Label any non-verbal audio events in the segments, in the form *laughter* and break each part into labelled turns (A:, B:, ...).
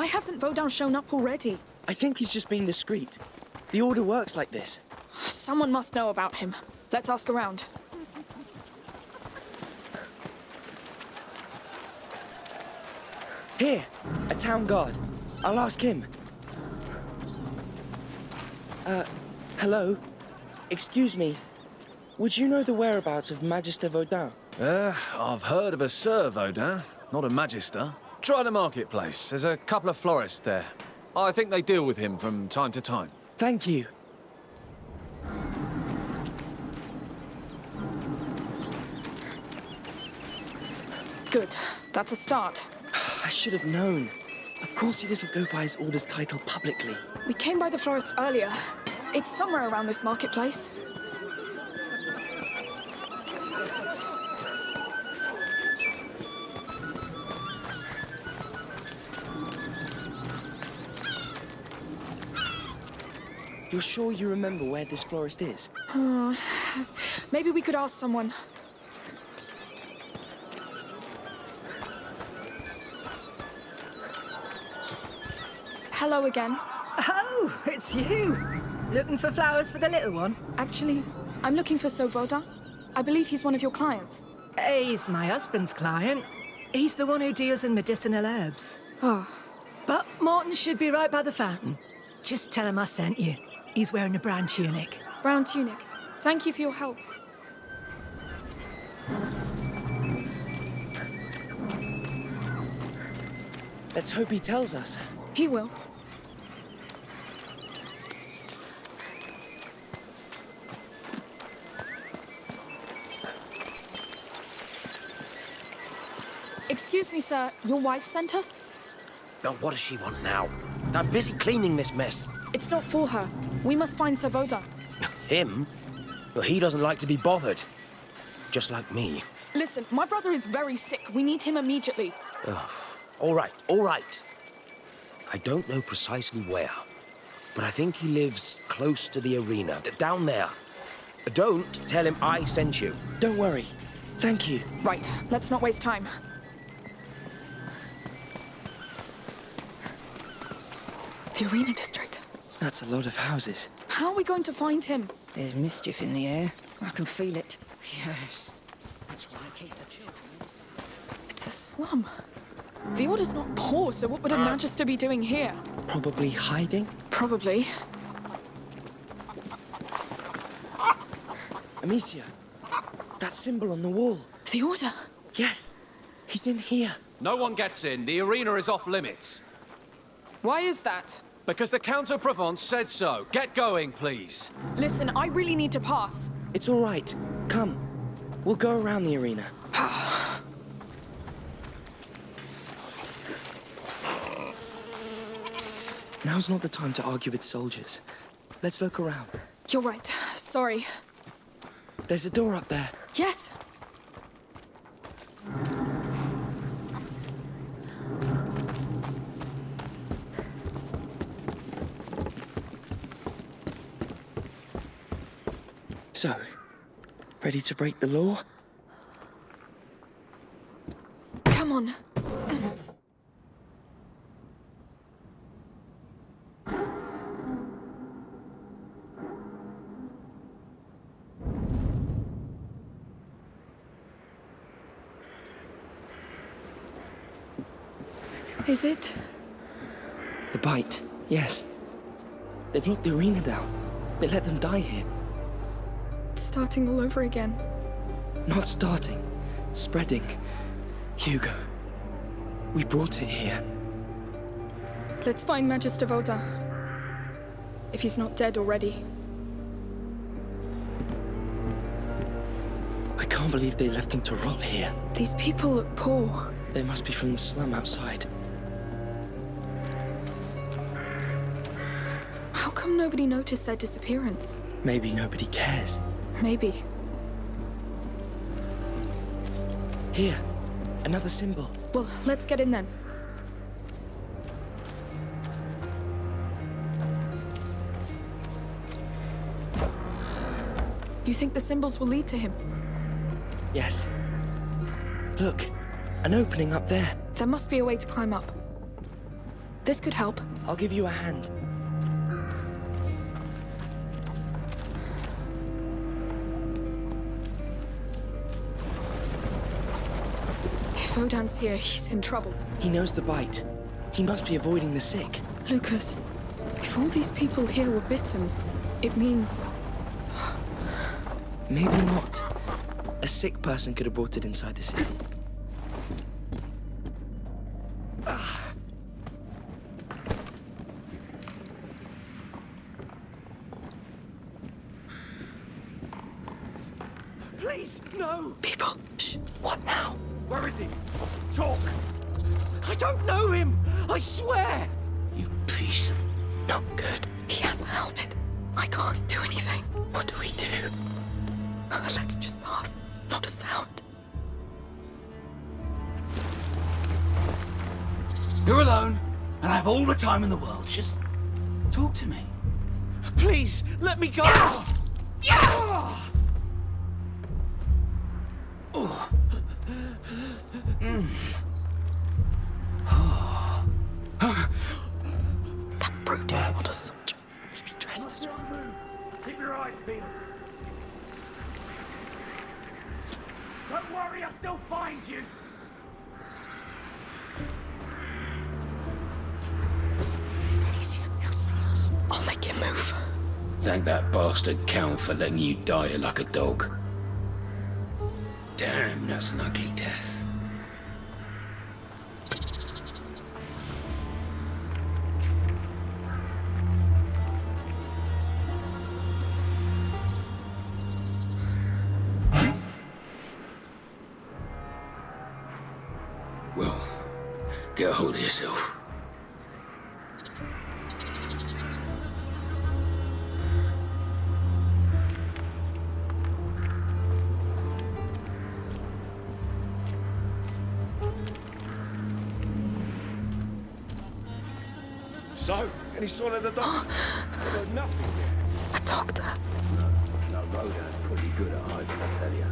A: Why hasn't Vaudin shown up already?
B: I think he's just being discreet. The Order works like this.
A: Someone must know about him. Let's ask around.
B: Here, a town guard. I'll ask him. Uh, hello? Excuse me. Would you know the whereabouts of Magister Vaudin?
C: Uh, I've heard of a Sir Vaudin, not a Magister. Try the marketplace. There's a couple of florists there. I think they deal with him from time to time.
B: Thank you.
A: Good. That's a start. *sighs*
B: I should have known. Of course he doesn't go by his order's title publicly.
A: We came by the florist earlier. It's somewhere around this marketplace.
B: You're sure you remember where this florist is? *sighs*
A: Maybe we could ask someone. Hello again.
D: Oh, it's you. Looking for flowers for the little one?
A: Actually, I'm looking for Sir Vaudin. I believe he's one of your clients.
D: He's my husband's client. He's the one who deals in medicinal herbs.
A: Oh,
D: But Morton should be right by the fountain. Just tell him I sent you. He's wearing a brown tunic.
A: brown tunic. Thank you for your help.
B: Let's hope he tells us.
A: He will. Excuse me, sir. Your wife sent us?
E: Oh, what does she want now? I'm busy cleaning this mess.
A: It's not for her. We must find Sir Vaudin. *laughs*
E: Him? Well, he doesn't like to be bothered. Just like me.
A: Listen, my brother is very sick. We need him immediately.
E: All right, all right. I don't know precisely where, but I think he lives close to the arena, down there. Don't tell him I sent you.
B: Don't worry. Thank you.
A: Right, let's not waste time. The Arena District.
B: That's a lot of houses.
A: How are we going to find him?
F: There's mischief in the air. I can feel it. Yes. That's why I keep the children.
A: It's a slum. The Order's not poor, so what would a ah. Magister be doing here?
B: Probably hiding?
A: Probably.
B: Amicia, that symbol on the wall.
A: The Order?
B: Yes, he's in here.
C: No one gets in. The arena is off limits.
A: Why is that?
C: Because the Count of Provence said so. Get going, please.
A: Listen, I really need to pass.
B: It's all right. Come. We'll go around the arena. *sighs* Now's not the time to argue with soldiers. Let's look around.
A: You're right. Sorry.
B: There's a door up there.
A: Yes.
B: So, ready to break the law?
A: Come on. Is it?
B: The bite, yes. They've locked the arena down. They let them die here.
A: Starting all over again.
B: Not starting, spreading. Hugo, we brought it here.
A: Let's find Magister Vaudin. If he's not dead already.
B: I can't believe they left him to rot here.
A: These people look poor.
B: They must be from the slum outside.
A: How come nobody noticed their disappearance?
B: Maybe nobody cares.
A: Maybe.
B: Here, another symbol.
A: Well, let's get in then. You think the symbols will lead to him?
B: Yes. Look, an opening up there.
A: There must be a way to climb up. This could help.
B: I'll give you a hand.
A: If Vaudin's here, he's in trouble.
B: He knows the bite. He must be avoiding the sick.
A: Lucas, if all these people here were bitten, it means
B: Maybe not. A sick person could have brought it inside the city.
E: Don't know him! I swear!
B: You piece of not good.
A: he has a helmet. I can't do anything.
B: What do we do?
A: Let's just pass. Not a sound.
G: You're alone, and I have all the time in the world. Just talk to me.
E: Please, let me go! Ah! Still find you.
A: Amicia, he'll see us. I'll make him move.
G: Thank that bastard Count for letting you die like a dog. Damn, that's an ugly death.
C: So, any sign of the doctor? I've heard nothing yet.
A: A doctor.
G: No, no, Vaudin's pretty good at hiding, I tell you.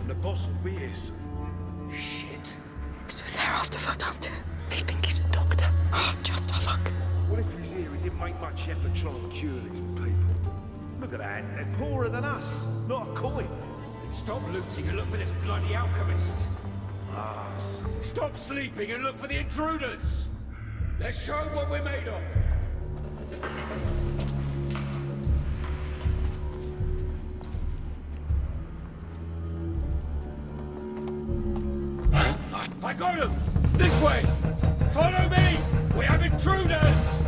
C: And the boss will be here soon.
G: Shit.
A: So they're after Vaudin too. They think he's a doctor. Ah, just our luck.
H: What if he's here? He didn't make much effort trying to cure these people. Look at that. They're poorer than us. Not a coin.
I: Stop looting and look for this bloody alchemist. Stop sleeping and look for the intruders. Let's show what we're made of. I got him! This way! Follow me! We have intruders!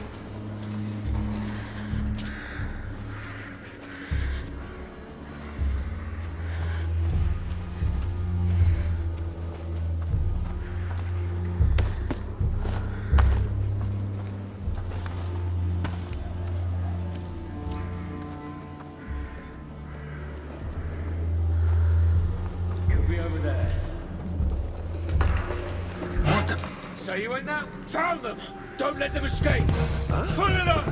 I: So you went that? Found them! Don't let them escape! Full alert! Kill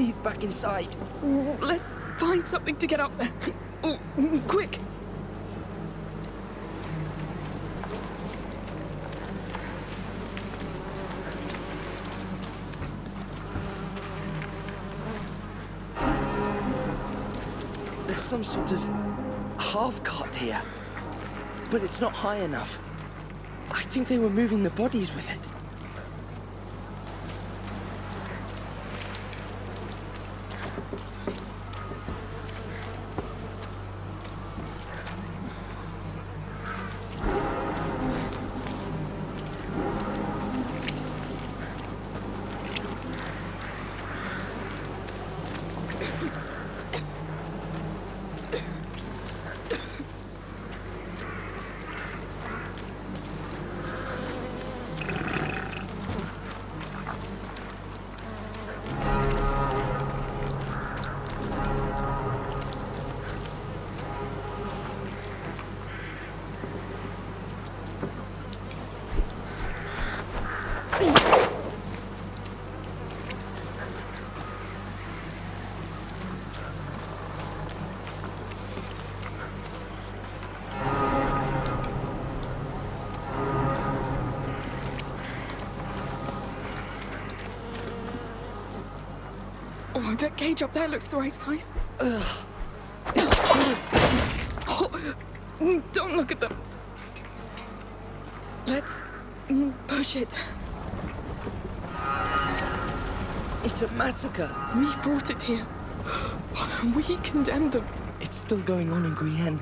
B: Leads back inside.
A: Let's find something to get up there. Oh, quick!
B: There's some sort of half cart here. But it's not high enough. I think they were moving the bodies with it.
A: Oh, that cage up there looks the right size. Ugh. Oh, don't look at them. Let's push it.
B: It's a massacre.
A: We brought it here. We condemned them.
B: It's still going on in Guyenne.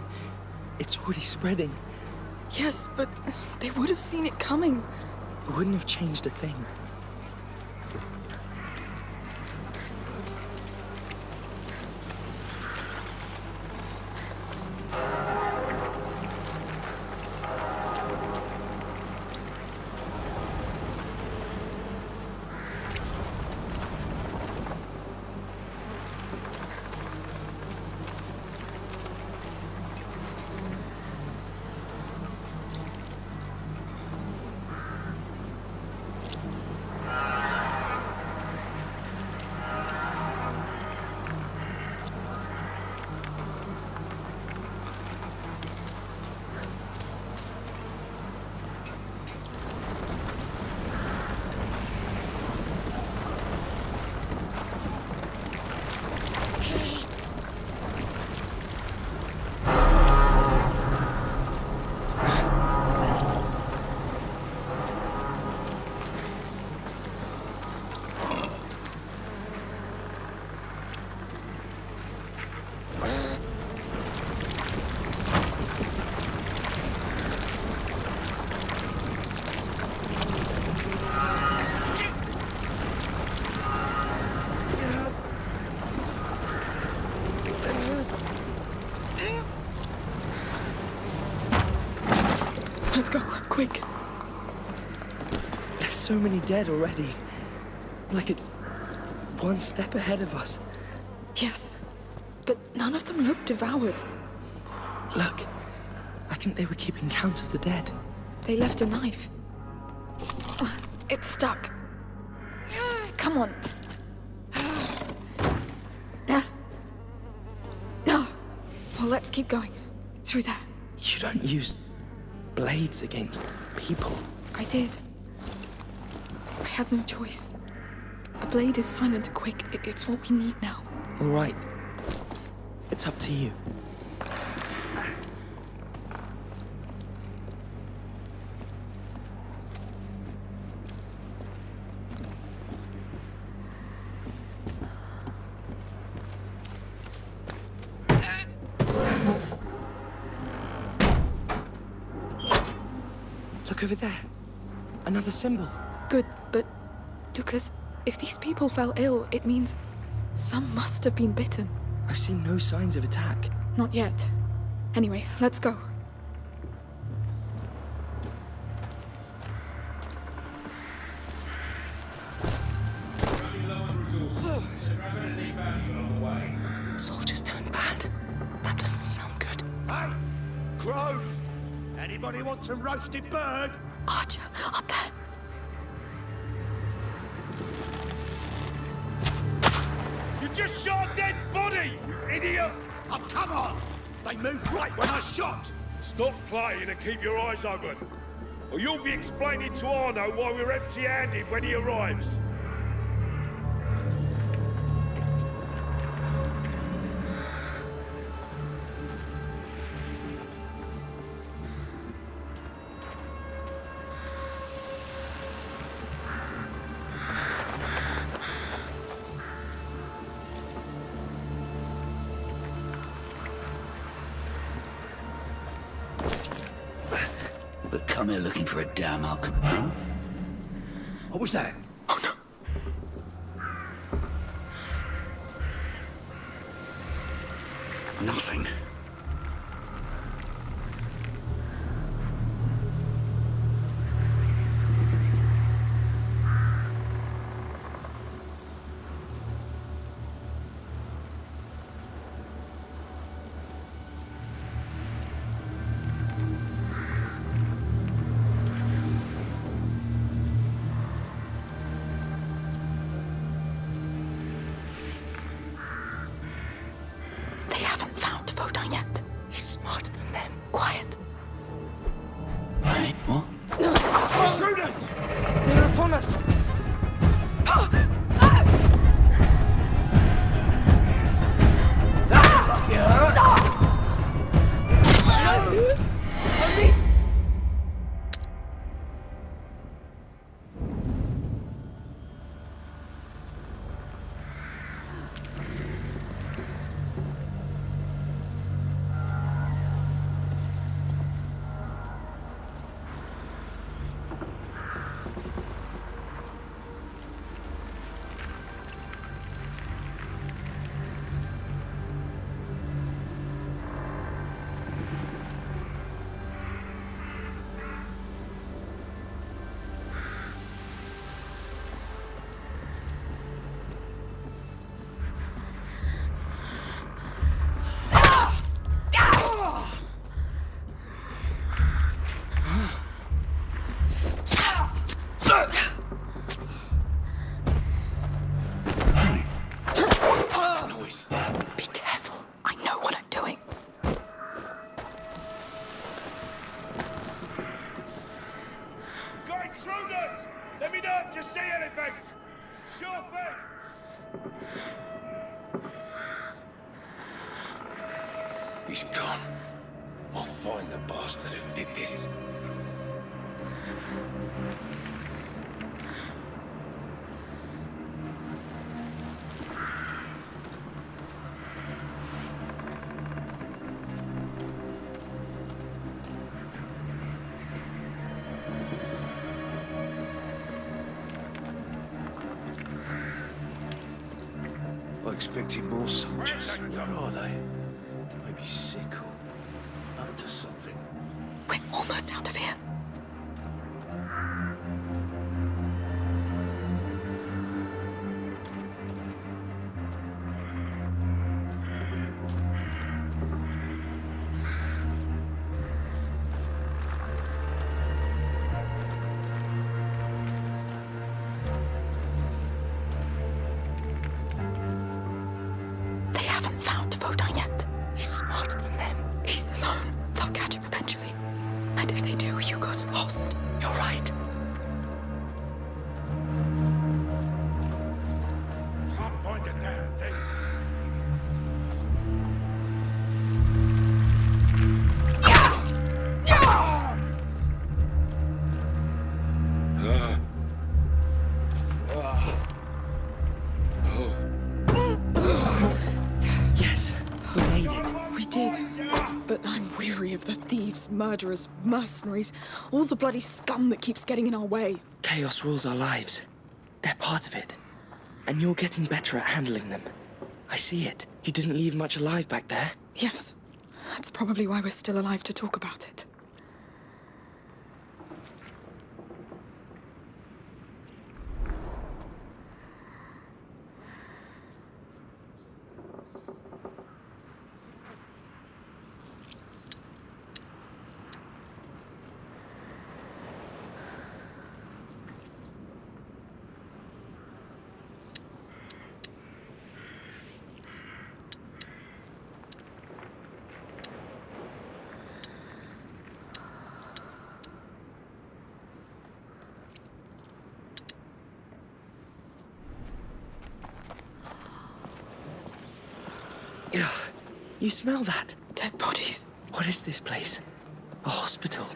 B: It's already spreading.
A: Yes, but they would have seen it coming.
B: It wouldn't have changed a thing. So many dead already. Like it's one step ahead of us.
A: Yes, but none of them look devoured.
B: Look, I think they were keeping count of the dead.
A: They left a knife. Ah, it's stuck. Come on. No. Well, let's keep going. Through there.
B: You don't use blades against people.
A: I did. Had no choice. A blade is silent and quick. It's what we need now.
B: All right. It's up to you. Look over there. Another symbol.
A: Lucas, if these people fell ill, it means some must have been bitten.
B: I've seen no signs of attack.
A: Not yet. Anyway, let's go. Soldiers turned bad. That doesn't sound good. Hey! Crows!
G: Anybody want some roasted bird?
A: Archer, up there!
H: Just shot dead body, you idiot!
G: Oh, come on! They moved right when I shot!
H: Stop playing and keep your eyes open. Or you'll be explaining to Arnaud why we're empty-handed when he arrives.
G: But come here looking for a damn alchemist. Huh? What was that?
A: Oh no.
H: Intruders! Let me know if you see anything! Sure thing!
I: He's gone. I'll find the bastard who did this.
C: Are they? Maybe sick or
A: murderers, mercenaries, all the bloody scum that keeps getting in our way.
B: Chaos rules our lives. They're part of it. And you're getting better at handling them. I see it. You didn't leave much alive back there.
A: Yes, that's probably why we're still alive to talk about it.
B: You smell that?
A: Dead bodies.
B: What is this place? A hospital.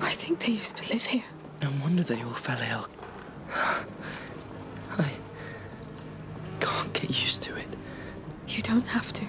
A: I think they used to live here.
B: No wonder they all fell ill. *sighs* I can't get used to it.
A: You don't have to.